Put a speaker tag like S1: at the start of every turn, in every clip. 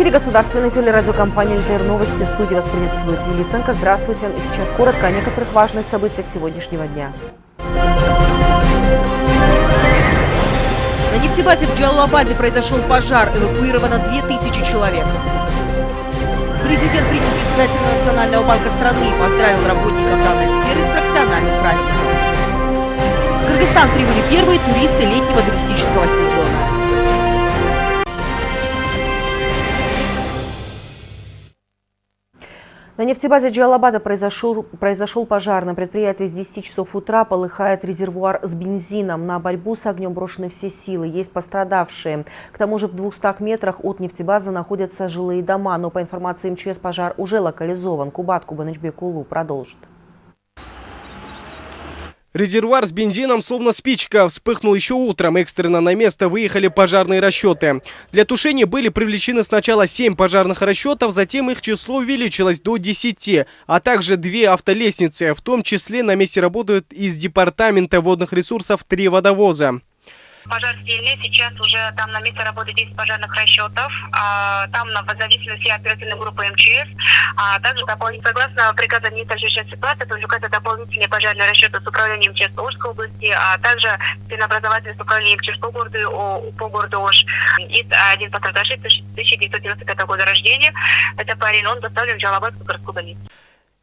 S1: эфире государственной телерадиокомпании «ЛТР Новости». В студии вас приветствует Юлия Ценко. Здравствуйте. И сейчас коротко о некоторых важных событиях сегодняшнего дня. На нефтебазе в Джалалабаде произошел пожар. Эвакуировано 2000 человек. Президент принял председателя Национального банка страны и поздравил работников данной сферы с профессиональным праздником. В Кыргызстан прибыли первые туристы летнего туристического сезона. На нефтебазе Джалабада произошел, произошел пожар. На предприятии с 10 часов утра полыхает резервуар с бензином. На борьбу с огнем брошены все силы. Есть пострадавшие. К тому же в 200 метрах от нефтебазы находятся жилые дома. Но по информации МЧС пожар уже локализован. Кубат Кубанычбек Улу продолжит.
S2: Резервуар с бензином, словно спичка, вспыхнул еще утром. Экстренно на место выехали пожарные расчеты. Для тушения были привлечены сначала 7 пожарных расчетов, затем их число увеличилось до 10, а также две автолестницы. В том числе на месте работают из Департамента водных ресурсов три водовоза.
S3: Пожар сильный, сейчас уже там на месте работает 10 пожарных расчетов, а, там на, зависимости оперативной группы МЧС, а также согласно приказу министра чрезвычайной ситуации привлекаются дополнительные пожарные расчеты с управлением МЧС Ужской области, а также спиннообразовательное с управлением МЧС по городу, по городу Ош. И один пострадавший 1995 года рождения, это парень, он доставлен в Джалабадскую городскую больницу.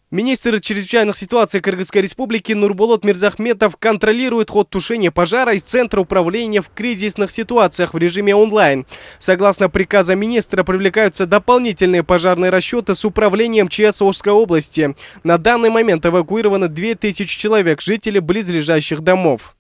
S2: Министр чрезвычайных ситуаций Кыргызской республики Нурбулот Мирзахметов контролирует ход тушения пожара из Центра управления в кризисных ситуациях в режиме онлайн. Согласно приказа министра, привлекаются дополнительные пожарные расчеты с управлением ЧС Ожской области. На данный момент эвакуировано 2000 человек, жители близлежащих домов.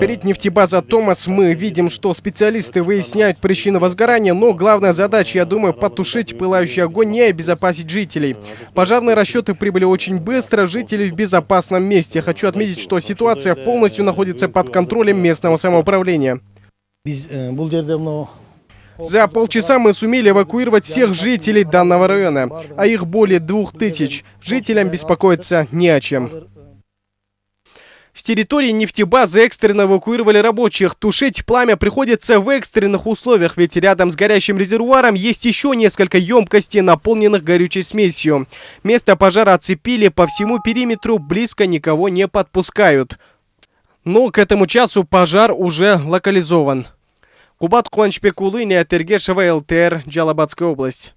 S2: Перед нефтебаза Томас мы видим, что специалисты выясняют причины возгорания, но главная задача, я думаю, потушить пылающий огонь и обезопасить жителей. Пожарные расчеты прибыли очень быстро, жители в безопасном месте. Хочу отметить, что ситуация полностью находится под контролем местного самоуправления. За полчаса мы сумели эвакуировать всех жителей данного района, а их более двух тысяч. Жителям беспокоиться не о чем. С территории нефтебазы экстренно эвакуировали рабочих. Тушить пламя приходится в экстренных условиях, ведь рядом с горящим резервуаром есть еще несколько емкостей, наполненных горючей смесью. Место пожара оцепили по всему периметру, близко никого не подпускают. Но к этому часу пожар уже локализован. Кубат Куанчпек Улыня, Тергешева, ЛТР, Джалабадская область.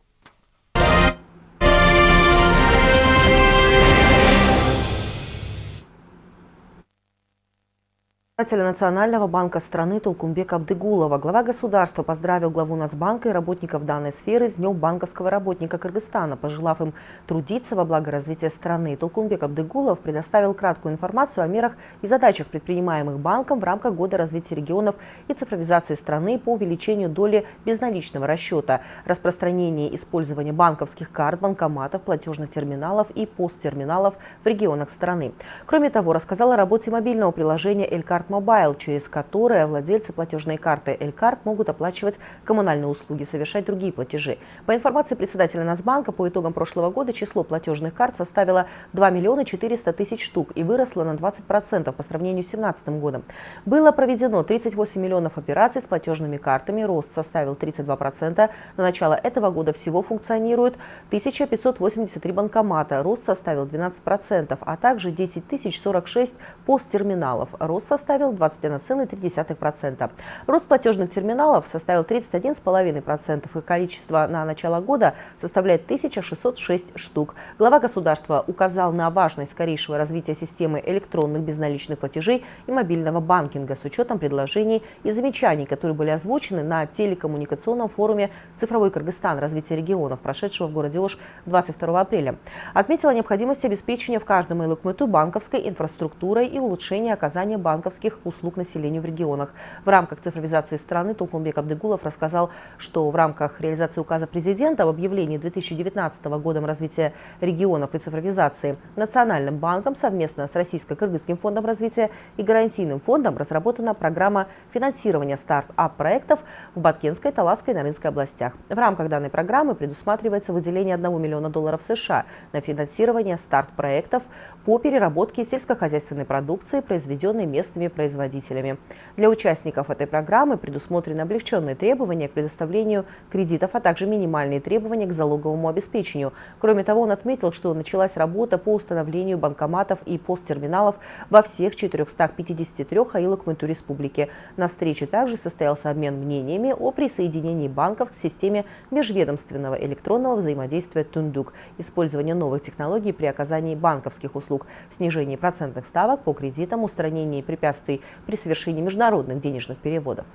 S1: Председателя Национального банка страны Толкумбек Абдыгулова. Глава государства поздравил главу Нацбанка и работников данной сферы с Днем банковского работника Кыргызстана, пожелав им трудиться во благо развития страны. Толкумбек Абдыгулов предоставил краткую информацию о мерах и задачах, предпринимаемых банком в рамках Года развития регионов и цифровизации страны по увеличению доли безналичного расчета, распространение использования банковских карт, банкоматов, платежных терминалов и посттерминалов в регионах страны. Кроме того, рассказал о работе мобильного приложения «Элькарт Карт Mobile, через которое владельцы платежной карты Элькарт могут оплачивать коммунальные услуги, совершать другие платежи. По информации председателя Нацбанка, по итогам прошлого года число платежных карт составило 2 миллиона 400 тысяч штук и выросло на 20% по сравнению с 2017 годом. Было проведено 38 миллионов операций с платежными картами, рост составил 32%. На начало этого года всего функционирует 1583 банкомата, рост составил 12%, а также 10 046 посттерминалов, рост составил составил 21,3%. Рост платежных терминалов составил 31,5%, и количество на начало года составляет 1606 штук. Глава государства указал на важность скорейшего развития системы электронных безналичных платежей и мобильного банкинга с учетом предложений и замечаний, которые были озвучены на телекоммуникационном форуме «Цифровой Кыргызстан. Развитие регионов», прошедшего в городе Ош 22 апреля. Отметила необходимость обеспечения в каждом элукмыту банковской инфраструктурой и улучшения оказания банковских банковских услуг населению в регионах. В рамках цифровизации страны Толкунбек Абдыгулов рассказал, что в рамках реализации указа президента об объявлении 2019 годом развития регионов и цифровизации Национальным банком совместно с Российско-Кыргызским фондом развития и гарантийным фондом разработана программа финансирования старт-ап-проектов в Баткенской, Таласской и Нарынской областях. В рамках данной программы предусматривается выделение 1 миллиона долларов США на финансирование старт-проектов по переработке сельскохозяйственной продукции, произведенной местными производителями. Для участников этой программы предусмотрены облегченные требования к предоставлению кредитов, а также минимальные требования к залоговому обеспечению. Кроме того, он отметил, что началась работа по установлению банкоматов и посттерминалов во всех 453 аилах МЭТУ республики. На встрече также состоялся обмен мнениями о присоединении банков к системе межведомственного электронного взаимодействия «Тундук», использование новых технологий при оказании банковских услуг, снижении процентных ставок по кредитам, устранении препятствий при совершении международных денежных переводов.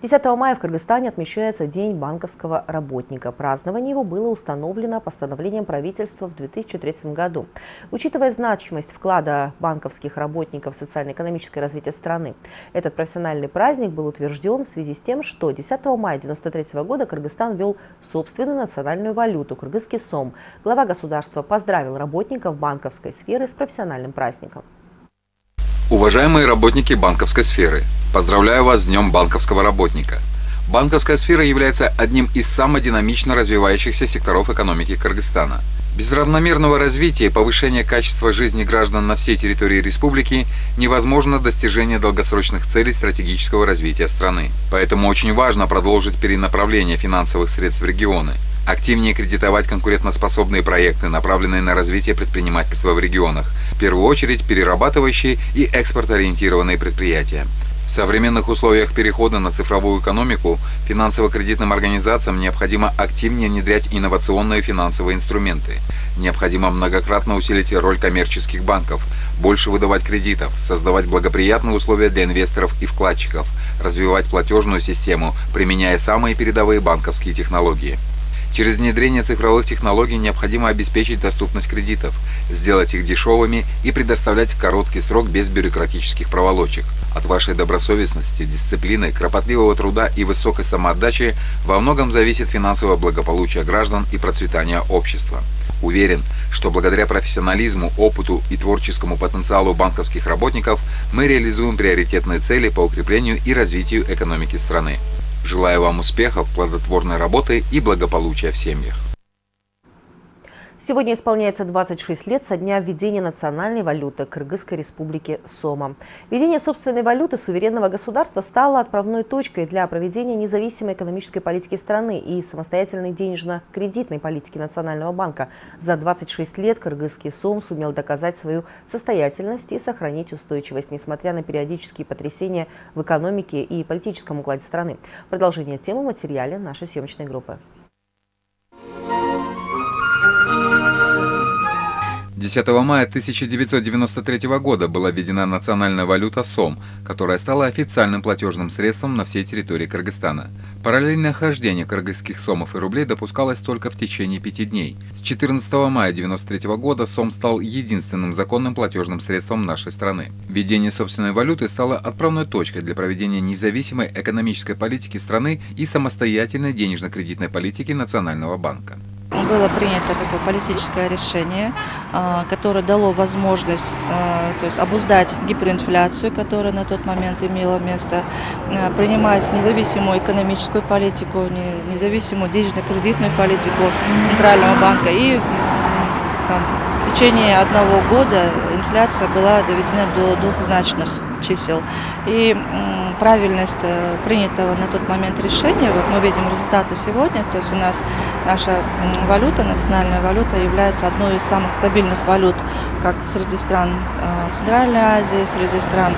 S1: 10 мая в Кыргызстане отмечается День банковского работника. Празднование его было установлено постановлением правительства в 2003 году. Учитывая значимость вклада банковских работников в социально-экономическое развитие страны, этот профессиональный праздник был утвержден в связи с тем, что 10 мая 1993 года Кыргызстан ввел собственную национальную валюту – кыргызский сом. Глава государства поздравил работников банковской сферы с профессиональным праздником.
S4: Уважаемые работники банковской сферы, поздравляю вас с Днем банковского работника. Банковская сфера является одним из самых динамично развивающихся секторов экономики Кыргызстана. Без равномерного развития и повышения качества жизни граждан на всей территории республики невозможно достижение долгосрочных целей стратегического развития страны. Поэтому очень важно продолжить перенаправление финансовых средств в регионы – активнее кредитовать конкурентоспособные проекты, направленные на развитие предпринимательства в регионах, в первую очередь перерабатывающие и экспортоориентированные предприятия. В современных условиях перехода на цифровую экономику финансово-кредитным организациям необходимо активнее внедрять инновационные финансовые инструменты. Необходимо многократно усилить роль коммерческих банков, больше выдавать кредитов, создавать благоприятные условия для инвесторов и вкладчиков, развивать платежную систему, применяя самые передовые банковские технологии. Через внедрение цифровых технологий необходимо обеспечить доступность кредитов, сделать их дешевыми и предоставлять в короткий срок без бюрократических проволочек. От вашей добросовестности, дисциплины, кропотливого труда и высокой самоотдачи во многом зависит финансовое благополучие граждан и процветание общества. Уверен, что благодаря профессионализму, опыту и творческому потенциалу банковских работников мы реализуем приоритетные цели по укреплению и развитию экономики страны. Желаю вам успехов, плодотворной работы и благополучия в семьях.
S1: Сегодня исполняется 26 лет со дня введения национальной валюты Кыргызской республики Сома. Введение собственной валюты суверенного государства стало отправной точкой для проведения независимой экономической политики страны и самостоятельной денежно-кредитной политики Национального банка. За 26 лет кыргызский Сом сумел доказать свою состоятельность и сохранить устойчивость, несмотря на периодические потрясения в экономике и политическом укладе страны. Продолжение темы в материале нашей съемочной группы.
S4: 10 мая 1993 года была введена национальная валюта СОМ, которая стала официальным платежным средством на всей территории Кыргызстана. Параллельное хождение кыргызских сомов и рублей допускалось только в течение пяти дней. С 14 мая 1993 года СОМ стал единственным законным платежным средством нашей страны. Введение собственной валюты стало отправной точкой для проведения независимой экономической политики страны и самостоятельной денежно-кредитной политики Национального банка
S5: было принято такое политическое решение, а, которое дало возможность а, то есть обуздать гиперинфляцию, которая на тот момент имела место, а, принимать независимую экономическую политику, независимую денежно-кредитную политику Центрального банка. И там, в течение одного года инфляция была доведена до двухзначных чисел. И правильность э, принятого на тот момент решения, вот мы видим результаты сегодня, то есть у нас наша валюта, национальная валюта является одной из самых стабильных валют, как среди стран э, Центральной Азии, среди стран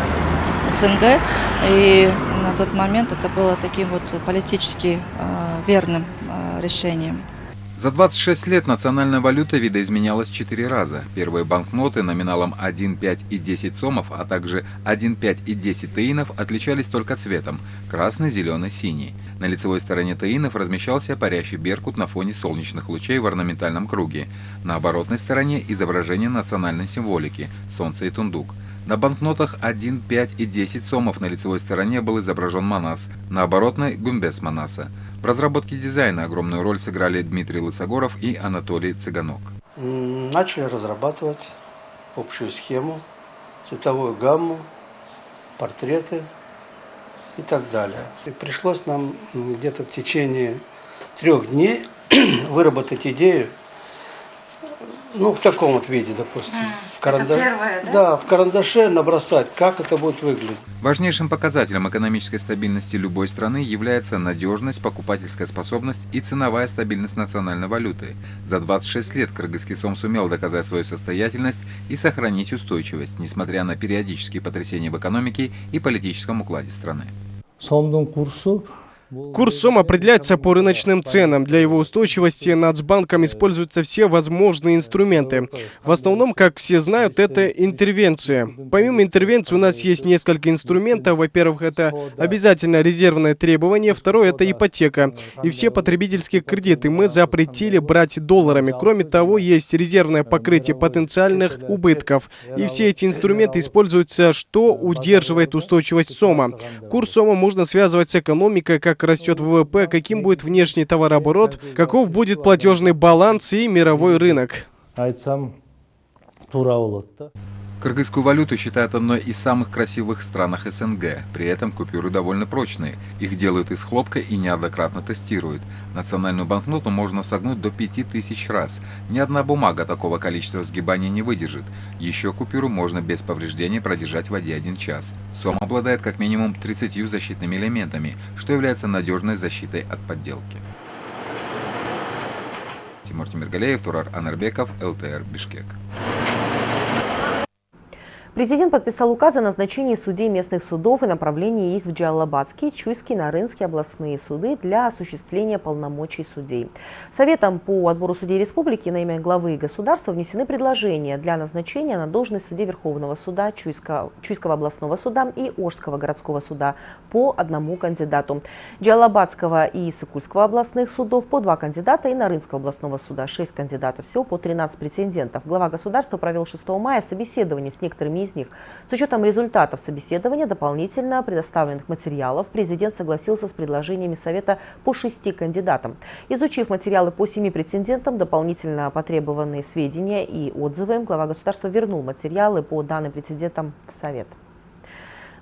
S5: СНГ. И на тот момент это было таким вот политически э, верным решением.
S4: За 26 лет национальная валюта видоизменялась 4 раза. Первые банкноты номиналом 1, 5 и 10 сомов, а также 1, 5 и 10 таинов отличались только цветом – красный, зеленый, синий. На лицевой стороне таинов размещался парящий беркут на фоне солнечных лучей в орнаментальном круге. На оборотной стороне изображение национальной символики – солнце и тундук. На банкнотах 1, 5 и 10 сомов на лицевой стороне был изображен Манас, на оборотной – Гумбес Манаса. В разработке дизайна огромную роль сыграли Дмитрий Лысогоров и Анатолий Цыганок.
S6: Начали разрабатывать общую схему, цветовую гамму, портреты и так далее. И пришлось нам где-то в течение трех дней выработать идею, ну, в таком вот виде, допустим. В, каранда-
S5: первое, да?
S6: да, в карандаше набросать, как это будет выглядеть.
S4: Важнейшим показателем экономической стабильности любой страны является надежность, покупательская способность и ценовая стабильность национальной валюты. За 26 лет Кыргызский сом сумел доказать свою состоятельность и сохранить устойчивость, несмотря на периодические потрясения в экономике и политическом укладе страны.
S7: сомдун курсу
S2: Курс СОМ определяется по рыночным ценам. Для его устойчивости Нацбанком используются все возможные инструменты. В основном, как все знают, это интервенция. Помимо интервенции у нас есть несколько инструментов. Во-первых, это обязательно резервное требование. Второе, это ипотека. И все потребительские кредиты мы запретили брать долларами. Кроме того, есть резервное покрытие потенциальных убытков. И все эти инструменты используются, что удерживает устойчивость СОМа. Курс СОМа можно связывать с экономикой, как растет ВВП, каким будет внешний товарооборот, каков будет платежный баланс и мировой рынок.
S4: Кыргызскую валюту считают одной из самых красивых в странах СНГ. При этом купюры довольно прочные. Их делают из хлопка и неоднократно тестируют. Национальную банкноту можно согнуть до 5000 раз. Ни одна бумага такого количества сгибаний не выдержит. Еще купюру можно без повреждений продержать в воде один час. СОМ обладает как минимум 30 защитными элементами, что является надежной защитой от подделки. Тимур Тимиргалеев, Турар Анарбеков, ЛТР, Бишкек.
S1: Президент подписал указ о назначении судей местных судов и направлении их в Джалабадские, Чуйские, Нарынские областные суды для осуществления полномочий судей. Советом по отбору судей республики на имя главы государства внесены предложения для назначения на должность судей Верховного суда, Чуйского, Чуйского областного суда и Ожского городского суда по одному кандидату. Джалабадского и Сыкульского областных судов по два кандидата и Нарынского областного суда шесть кандидатов. Всего по 13 претендентов. Глава государства провел 6 мая собеседование с некоторыми из них. С учетом результатов собеседования, дополнительно предоставленных материалов, президент согласился с предложениями Совета по шести кандидатам. Изучив материалы по семи претендентам, дополнительно потребованные сведения и отзывы, глава государства вернул материалы по данным претендентам в Совет.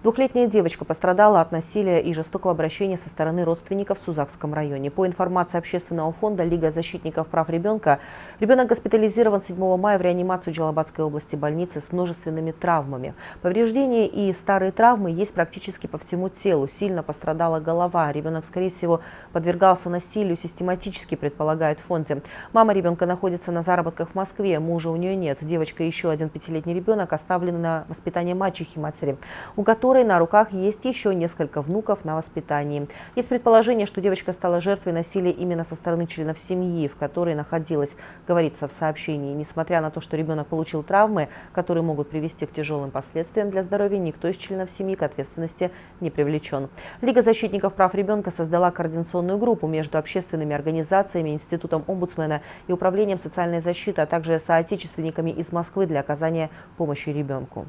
S1: Двухлетняя девочка пострадала от насилия и жестокого обращения со стороны родственников в Сузакском районе. По информации общественного фонда Лига защитников прав ребенка, ребенок госпитализирован 7 мая в реанимацию Джалабадской области больницы с множественными травмами. Повреждения и старые травмы есть практически по всему телу. Сильно пострадала голова. Ребенок, скорее всего, подвергался насилию систематически, предполагают в фонде. Мама ребенка находится на заработках в Москве, мужа у нее нет. Девочка и еще один пятилетний ребенок оставлены на воспитание мачехи матери, у которой на руках есть еще несколько внуков на воспитании. Есть предположение, что девочка стала жертвой насилия именно со стороны членов семьи, в которой находилась, говорится в сообщении. Несмотря на то, что ребенок получил травмы, которые могут привести к тяжелым последствиям для здоровья, никто из членов семьи к ответственности не привлечен. Лига защитников прав ребенка создала координационную группу между общественными организациями, Институтом омбудсмена и Управлением социальной защиты, а также соотечественниками из Москвы для оказания помощи ребенку.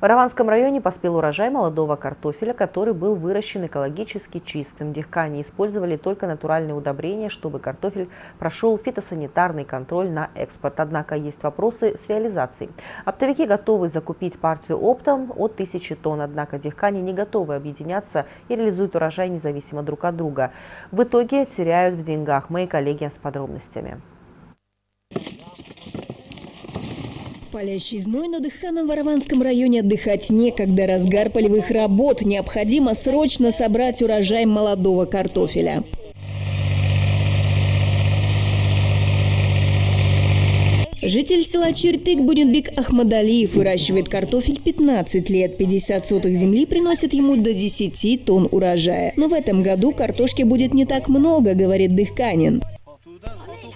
S1: В Араванском районе поспел урожай молодого картофеля, который был выращен экологически чистым. Дихкане использовали только натуральные удобрения, чтобы картофель прошел фитосанитарный контроль на экспорт. Однако есть вопросы с реализацией. Оптовики готовы закупить партию оптом от тысячи тонн, однако дихкане не готовы объединяться и реализуют урожай независимо друг от друга. В итоге теряют в деньгах. Мои коллеги с подробностями.
S8: Палящий зной, но дыханом в Араванском районе отдыхать некогда. Разгар полевых работ. Необходимо срочно собрать урожай молодого картофеля. Житель села Чертык Будинбек Ахмадалиев выращивает картофель 15 лет. 50 соток земли приносит ему до 10 тонн урожая. Но в этом году картошки будет не так много, говорит Дыхканин.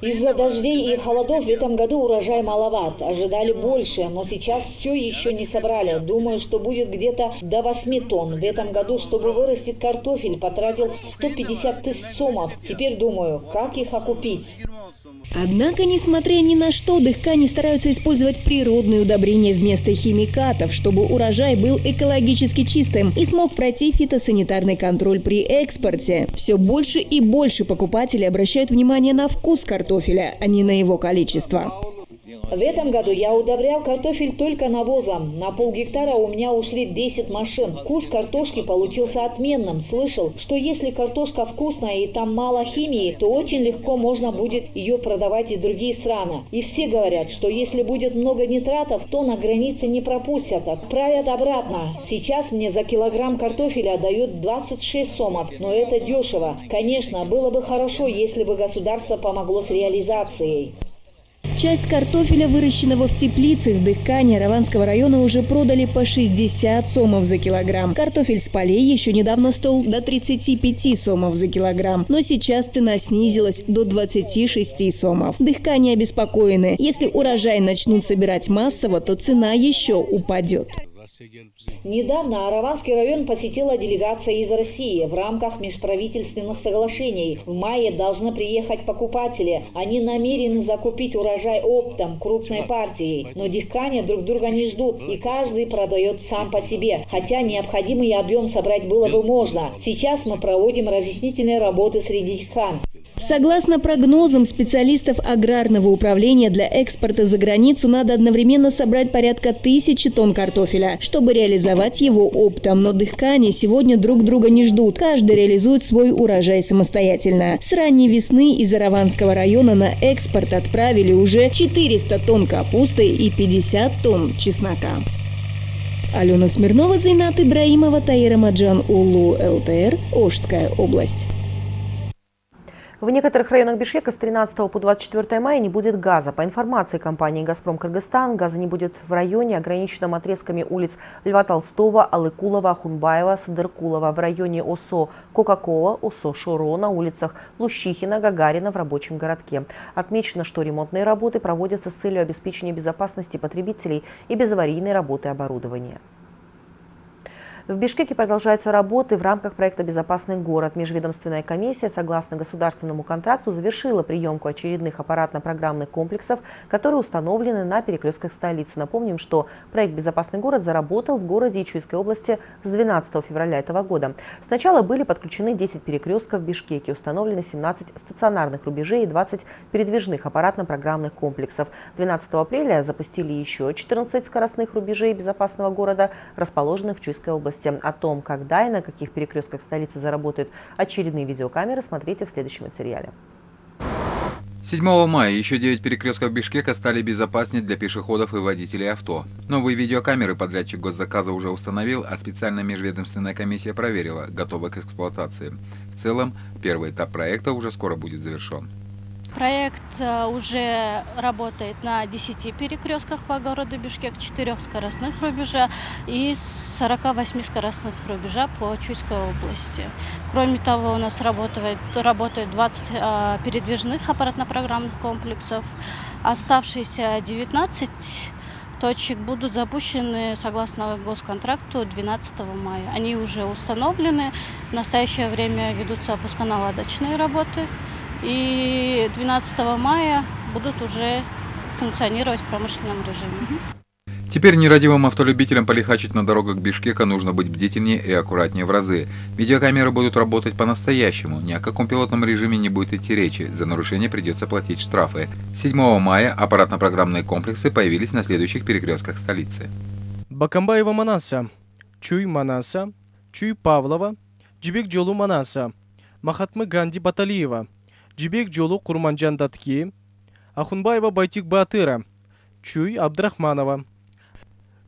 S9: Из-за дождей и холодов в этом году урожай маловат. Ожидали больше, но сейчас все еще не собрали. Думаю, что будет где-то до 8 тонн. В этом году, чтобы вырастить картофель, потратил 150 тысяч сомов. Теперь думаю, как их окупить.
S8: Однако, несмотря ни на что, дыхкане стараются использовать природные удобрения вместо химикатов, чтобы урожай был экологически чистым и смог пройти фитосанитарный контроль при экспорте. Все больше и больше покупателей обращают внимание на вкус картофеля, а не на его количество.
S9: В этом году я удобрял картофель только навозом. На полгектара у меня ушли 10 машин. Вкус картошки получился отменным. Слышал, что если картошка вкусная и там мало химии, то очень легко можно будет ее продавать и другие страны. И все говорят, что если будет много нитратов, то на границе не пропустят. Отправят обратно. Сейчас мне за килограмм картофеля дают 26 сомов, но это дешево. Конечно, было бы хорошо, если бы государство помогло с реализацией.
S8: Часть картофеля, выращенного в теплицах Дыхкане Раванского района, уже продали по 60 сомов за килограмм. Картофель с полей еще недавно стоил до 35 сомов за килограмм, но сейчас цена снизилась до 26 сомов. Дыхкане обеспокоены. Если урожай начнут собирать массово, то цена еще упадет.
S9: Недавно Араванский район посетила делегация из России в рамках межправительственных соглашений. В мае должны приехать покупатели. Они намерены закупить урожай оптом, крупной партией. Но дихкане друг друга не ждут, и каждый продает сам по себе. Хотя необходимый объем собрать было бы можно. Сейчас мы проводим разъяснительные работы среди дихкан.
S8: Согласно прогнозам специалистов аграрного управления, для экспорта за границу надо одновременно собрать порядка тысячи тонн картофеля, чтобы реализовать его оптом. Но дыхкане сегодня друг друга не ждут. Каждый реализует свой урожай самостоятельно. С ранней весны из Араванского района на экспорт отправили уже 400 тонн капусты и 50 тонн чеснока. Алена Смирнова, Зайнат Ибраимова, Таира Маджан Улу, ЛТР, Ожская область.
S1: В некоторых районах Бишкека с 13 по 24 мая не будет газа. По информации компании «Газпром Кыргызстан», газа не будет в районе, ограниченном отрезками улиц Льва Толстого, Алыкулова, Ахунбаева, Садыркулова, в районе ОСО Кока-Кола, ОСО Шуро, на улицах Лущихина, Гагарина в рабочем городке. Отмечено, что ремонтные работы проводятся с целью обеспечения безопасности потребителей и безаварийной работы оборудования. В Бишкеке продолжаются работы в рамках проекта «Безопасный город». Межведомственная комиссия, согласно государственному контракту, завершила приемку очередных аппаратно-программных комплексов, которые установлены на перекрестках столицы. Напомним, что проект «Безопасный город» заработал в городе Ичуйской области с 12 февраля этого года. Сначала были подключены 10 перекрестков в Бишкеке, установлены 17 стационарных рубежей и 20 передвижных аппаратно-программных комплексов. 12 апреля запустили еще 14 скоростных рубежей безопасного города, расположенных в Чуйской области области. О том, когда и на каких перекрестках столицы заработают очередные видеокамеры, смотрите в следующем материале.
S4: 7 мая еще 9 перекрестков Бишкека стали безопаснее для пешеходов и водителей авто. Новые видеокамеры подрядчик госзаказа уже установил, а специальная межведомственная комиссия проверила, готова к эксплуатации. В целом, первый этап проекта уже скоро будет завершен.
S10: Проект э, уже работает на 10 перекрестках по городу Бишкек, 4 скоростных рубежа и 48 скоростных рубежа по Чуйской области. Кроме того, у нас работает, работает 20 э, передвижных аппаратно-программных комплексов. Оставшиеся 19 точек будут запущены согласно госконтракту 12 мая. Они уже установлены. В настоящее время ведутся опусконаладочные работы и 12 мая будут уже функционировать в промышленном режиме.
S4: Теперь нерадивым автолюбителям полихачить на дорогах Бишкека нужно быть бдительнее и аккуратнее в разы. Видеокамеры будут работать по-настоящему, ни о каком пилотном режиме не будет идти речи, за нарушение придется платить штрафы. 7 мая аппаратно-программные комплексы появились на следующих перекрестках столицы.
S2: Бакамбаева Манаса, Чуй Манаса, Чуй Павлова, Джибек Джолу Манаса, Махатмы Ганди Баталиева, Джибек Джолу Курманджан Датки, Ахунбаева Байтик Батыра, Чуй Абдрахманова,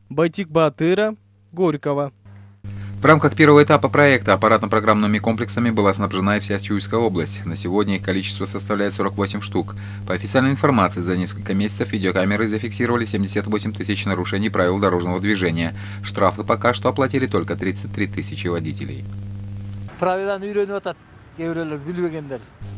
S2: Байтик Батыра, Горького.
S4: В рамках первого этапа проекта аппаратно-программными комплексами была снабжена и вся Чуйская область. На сегодня их количество составляет 48 штук. По официальной информации, за несколько месяцев видеокамеры зафиксировали 78 тысяч нарушений правил дорожного движения. Штрафы пока что оплатили только 33 тысячи водителей.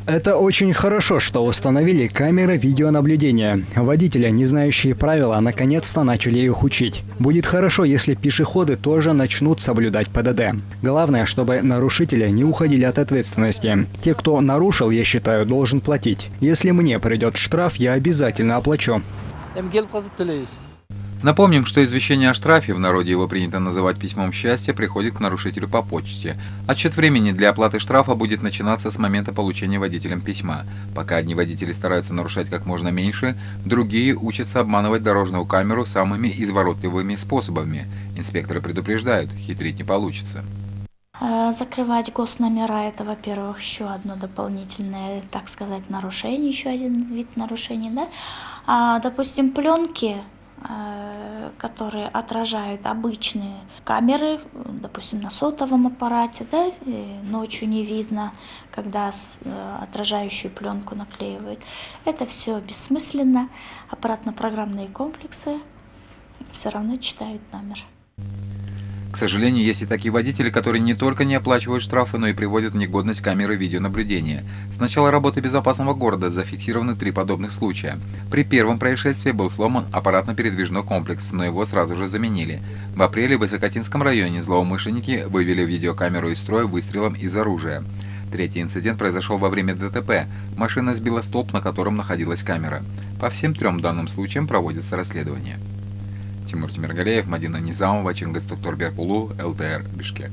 S11: Это очень хорошо, что установили камеры видеонаблюдения. Водители, не знающие правила, наконец-то начали их учить. Будет хорошо, если пешеходы тоже начнут соблюдать ПДД. Главное, чтобы нарушители не уходили от ответственности. Те, кто нарушил, я считаю, должен платить. Если мне придет штраф, я обязательно оплачу.
S4: Напомним, что извещение о штрафе, в народе его принято называть письмом счастья, приходит к нарушителю по почте. Отчет времени для оплаты штрафа будет начинаться с момента получения водителем письма. Пока одни водители стараются нарушать как можно меньше, другие учатся обманывать дорожную камеру самыми изворотливыми способами. Инспекторы предупреждают, хитрить не получится.
S12: А, закрывать госномера – это, во-первых, еще одно дополнительное, так сказать, нарушение, еще один вид нарушений. Да? А, допустим, пленки которые отражают обычные камеры, допустим, на сотовом аппарате, да, ночью не видно, когда э, отражающую пленку наклеивают. Это все бессмысленно. Аппаратно-программные комплексы все равно читают номер.
S4: К сожалению, есть и такие водители, которые не только не оплачивают штрафы, но и приводят в негодность камеры видеонаблюдения. С начала работы безопасного города зафиксированы три подобных случая. При первом происшествии был сломан аппаратно-передвижной комплекс, но его сразу же заменили. В апреле в Высокотинском районе злоумышленники вывели видеокамеру из строя выстрелом из оружия. Третий инцидент произошел во время ДТП. Машина сбила столб, на котором находилась камера. По всем трем данным случаям проводится расследование. Тимур Тимиргалеев, Мадина Низамова, Чингис Токторберпулу, ЛТР, Бишкек.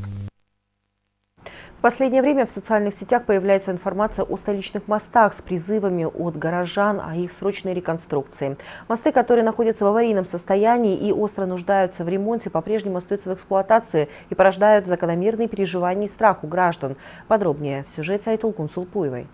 S1: В последнее время в социальных сетях появляется информация о столичных мостах с призывами от горожан о их срочной реконструкции. Мосты, которые находятся в аварийном состоянии и остро нуждаются в ремонте, по-прежнему остаются в эксплуатации и порождают закономерные переживания и страх у граждан. Подробнее в сюжете Айтул Кунсулпуевой.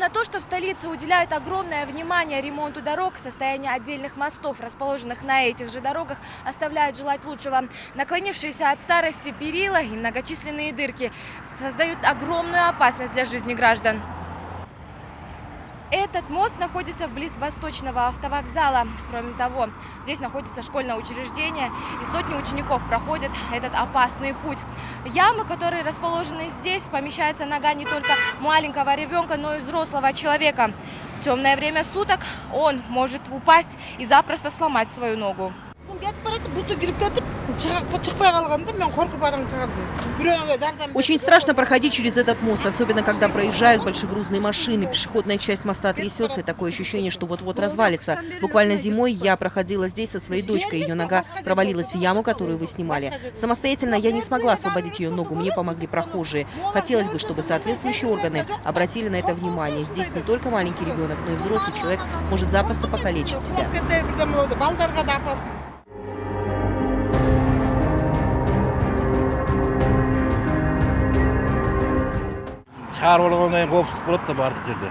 S13: На то, что в столице уделяют огромное внимание ремонту дорог, состояние отдельных мостов, расположенных на этих же дорогах, оставляют желать лучшего. Наклонившиеся от старости перила и многочисленные дырки создают огромную опасность для жизни граждан. Этот мост находится вблизи Восточного автовокзала. Кроме того, здесь находится школьное учреждение, и сотни учеников проходят этот опасный путь. Ямы, которые расположены здесь, помещается нога не только маленького ребенка, но и взрослого человека. В темное время суток он может упасть и запросто сломать свою ногу.
S14: Очень страшно проходить через этот мост, особенно когда проезжают большегрузные машины. Пешеходная часть моста трясется, и такое ощущение, что вот-вот развалится. Буквально зимой я проходила здесь со своей дочкой. Ее нога провалилась в яму, которую вы снимали. Самостоятельно я не смогла освободить ее ногу, мне помогли прохожие. Хотелось бы, чтобы соответствующие органы обратили на это внимание. Здесь не только маленький ребенок, но и взрослый человек может запросто покалечить себя.
S15: Шығарып алғаннан кейін қауіпсіздік болады да барлық жерде.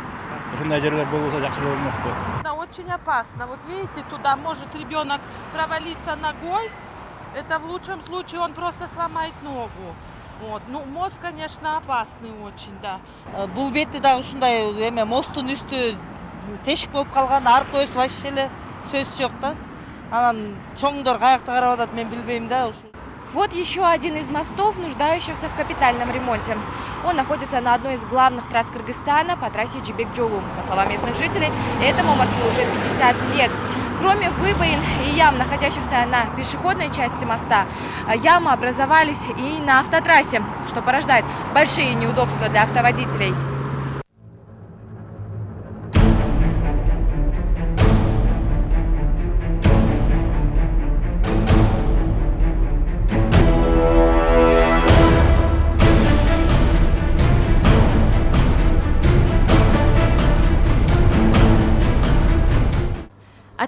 S15: Осындай жерлер болса жақсы болмақ
S16: очень опасно. Вот видите туда может ребенок провалиться ногой. Это в лучшем случае он просто сломает ногу. Вот. Ну мост конечно опасный очень да.
S17: Бул бети дагы ушундай эме мосттун үстү тешик болуп калган аркы көзү вообще эле сөз жок да. Анан чоңдор каякта карап атат мен билбейм да ушу
S13: вот еще один из мостов, нуждающихся в капитальном ремонте. Он находится на одной из главных трасс Кыргызстана по трассе Джибек-Джолу. По словам местных жителей, этому мосту уже 50 лет. Кроме выбоин и ям, находящихся на пешеходной части моста, ямы образовались и на автотрассе, что порождает большие неудобства для автоводителей.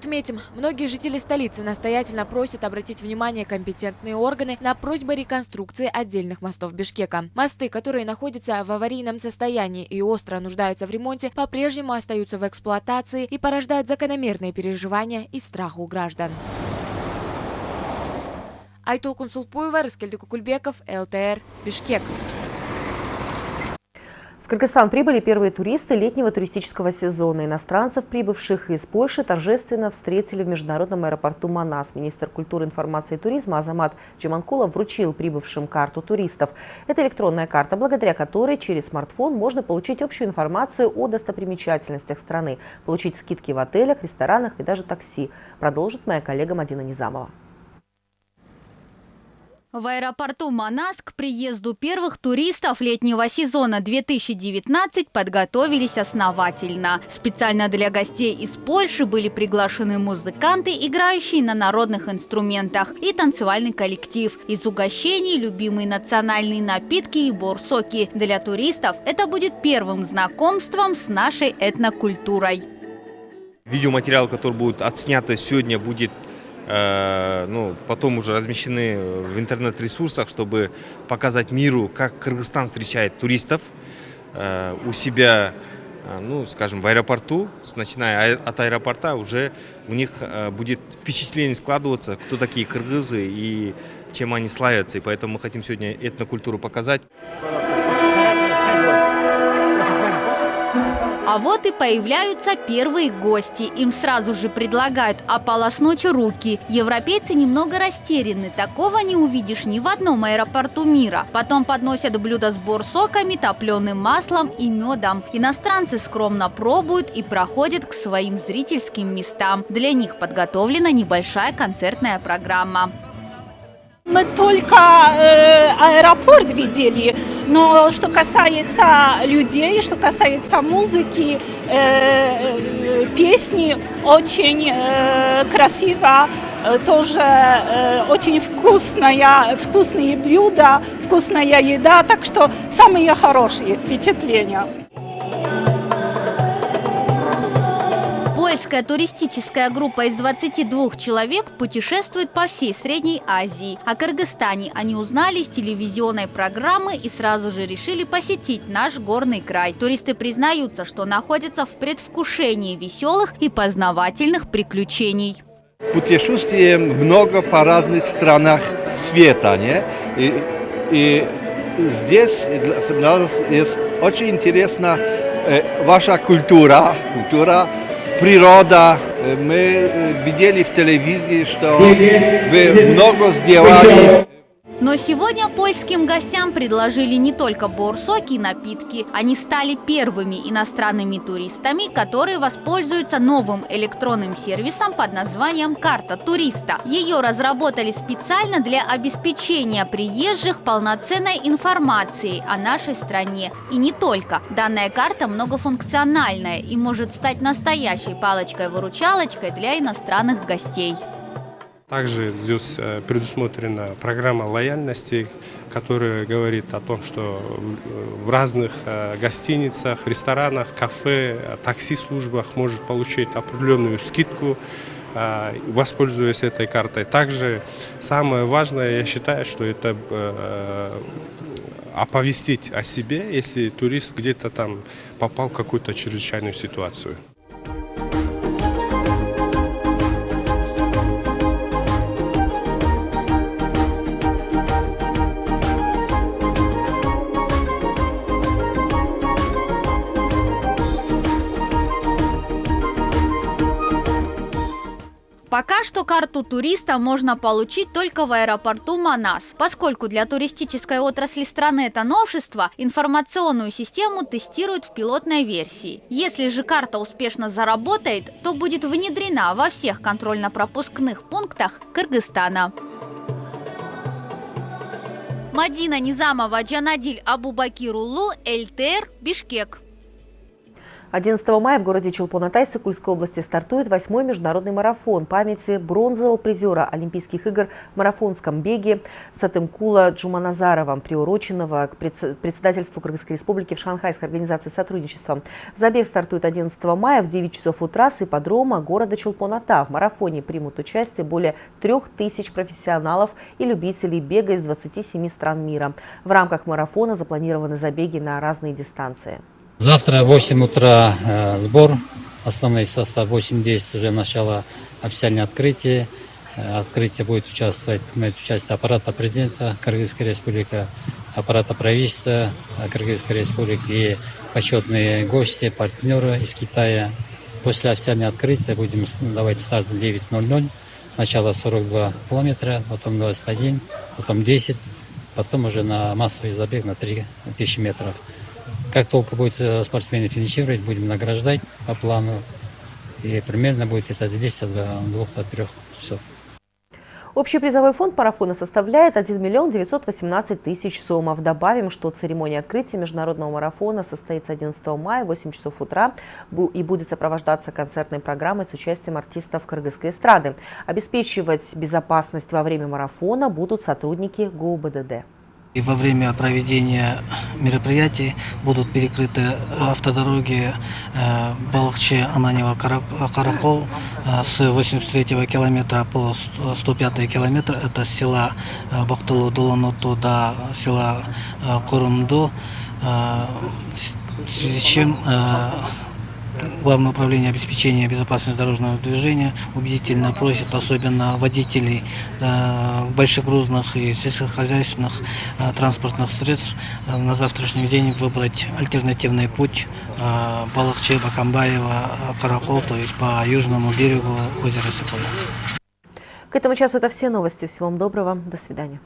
S13: Отметим, многие жители столицы настоятельно просят обратить внимание компетентные органы на просьбы реконструкции отдельных мостов Бишкека. Мосты, которые находятся в аварийном состоянии и остро нуждаются в ремонте, по-прежнему остаются в эксплуатации и порождают закономерные переживания и страх у граждан. Айтул Кунсулпуева, Раскельдик Кукульбеков, ЛТР, Бишкек.
S1: Кыргызстан прибыли первые туристы летнего туристического сезона. Иностранцев, прибывших из Польши, торжественно встретили в международном аэропорту Манас. Министр культуры, информации и туризма Азамат Джаманкулов вручил прибывшим карту туристов. Это электронная карта, благодаря которой через смартфон можно получить общую информацию о достопримечательностях страны, получить скидки в отелях, ресторанах и даже такси. Продолжит моя коллега Мадина Низамова.
S18: В аэропорту Манас к приезду первых туристов летнего сезона 2019 подготовились основательно. Специально для гостей из Польши были приглашены музыканты, играющие на народных инструментах, и танцевальный коллектив. Из угощений любимые национальные напитки и борсоки. Для туристов это будет первым знакомством с нашей этнокультурой.
S19: Видеоматериал, который будет отснято сегодня, будет ну, потом уже размещены в интернет-ресурсах, чтобы показать миру, как Кыргызстан встречает туристов э, у себя, э, ну, скажем, в аэропорту, начиная от аэропорта, уже у них будет впечатление складываться, кто такие кыргызы и чем они славятся. И поэтому мы хотим сегодня этнокультуру показать.
S18: А вот и появляются первые гости. Им сразу же предлагают ополоснуть руки. Европейцы немного растеряны. Такого не увидишь ни в одном аэропорту мира. Потом подносят блюда с борсоками, топленым маслом и медом. Иностранцы скромно пробуют и проходят к своим зрительским местам. Для них подготовлена небольшая концертная программа.
S20: Мы только э, аэропорт видели, но что касается людей, что касается музыки, э, э, песни, очень э, красиво, э, тоже э, очень вкусная, вкусные блюда, вкусная еда, так что самые хорошие впечатления.
S18: Польская туристическая группа из 22 человек путешествует по всей Средней Азии. О Кыргызстане они узнали с телевизионной программы и сразу же решили посетить наш горный край. Туристы признаются, что находятся в предвкушении веселых и познавательных приключений.
S21: Путешествуем много по разных странах света. Не? И, и здесь для нас есть очень интересна э, ваша культура, культура природа. Мы видели в телевизии, что вы много сделали.
S18: Но сегодня польским гостям предложили не только борсоки и напитки. Они стали первыми иностранными туристами, которые воспользуются новым электронным сервисом под названием «Карта туриста». Ее разработали специально для обеспечения приезжих полноценной информацией о нашей стране. И не только. Данная карта многофункциональная и может стать настоящей палочкой-выручалочкой для иностранных гостей.
S22: Также здесь э, предусмотрена программа лояльности, которая говорит о том, что в разных э, гостиницах, ресторанах, кафе, такси-службах может получить определенную скидку, э, воспользуясь этой картой. Также самое важное, я считаю, что это оповестить о себе, если турист где-то там попал в какую-то чрезвычайную ситуацию.
S18: Пока что карту туриста можно получить только в аэропорту Манас. Поскольку для туристической отрасли страны это новшество, информационную систему тестируют в пилотной версии. Если же карта успешно заработает, то будет внедрена во всех контрольно-пропускных пунктах Кыргызстана. Мадина Низамова, Джанадиль Абубакирулу, ЛТР, Бишкек.
S1: 11 мая в городе Челпонатай Сыкульской области стартует восьмой международный марафон памяти бронзового призера Олимпийских игр в марафонском беге Сатымкула Джуманазарова, приуроченного к председательству Кыргызской республики в Шанхайской организации сотрудничества. Забег стартует 11 мая в 9 часов утра с ипподрома города Челпоната. В марафоне примут участие более трех тысяч профессионалов и любителей бега из 27 стран мира. В рамках марафона запланированы забеги на разные дистанции.
S23: Завтра в 8 утра э, сбор, основной состав 8-10 уже начало официальное открытие. Э, открытие будет участвовать, принимать участие аппарата президента Кыргызской республики, аппарата правительства Кыргызской республики и почетные гости, партнеры из Китая. После официального открытия будем давать старт в 9.00. Сначала 42 километра, потом 21, потом 10, потом уже на массовый забег на 3000 метров. Как только будет э, спортсмены финишировать, будем награждать по плану. И примерно будет это длиться до 2-3 часов.
S1: Общий призовой фонд марафона составляет 1 миллион 918 тысяч сомов. Добавим, что церемония открытия международного марафона состоится 11 мая в 8 часов утра и будет сопровождаться концертной программой с участием артистов кыргызской эстрады. Обеспечивать безопасность во время марафона будут сотрудники ГУБДД.
S24: И во время проведения мероприятий будут перекрыты автодороги э, Балахче, Ананева, Каракол э, с 83 километра по 105 километр. Это села э, Бахтулу Дулануту до села Корумду. В связи с чем Главное управление обеспечения безопасности дорожного движения убедительно просит особенно водителей э, большегрузных и сельскохозяйственных э, транспортных средств э, на завтрашний день выбрать альтернативный путь Балахче, Бакамбаева, Каракол, то есть по южному берегу озера Сокол.
S1: К этому часу это все новости. Всего вам доброго. До свидания.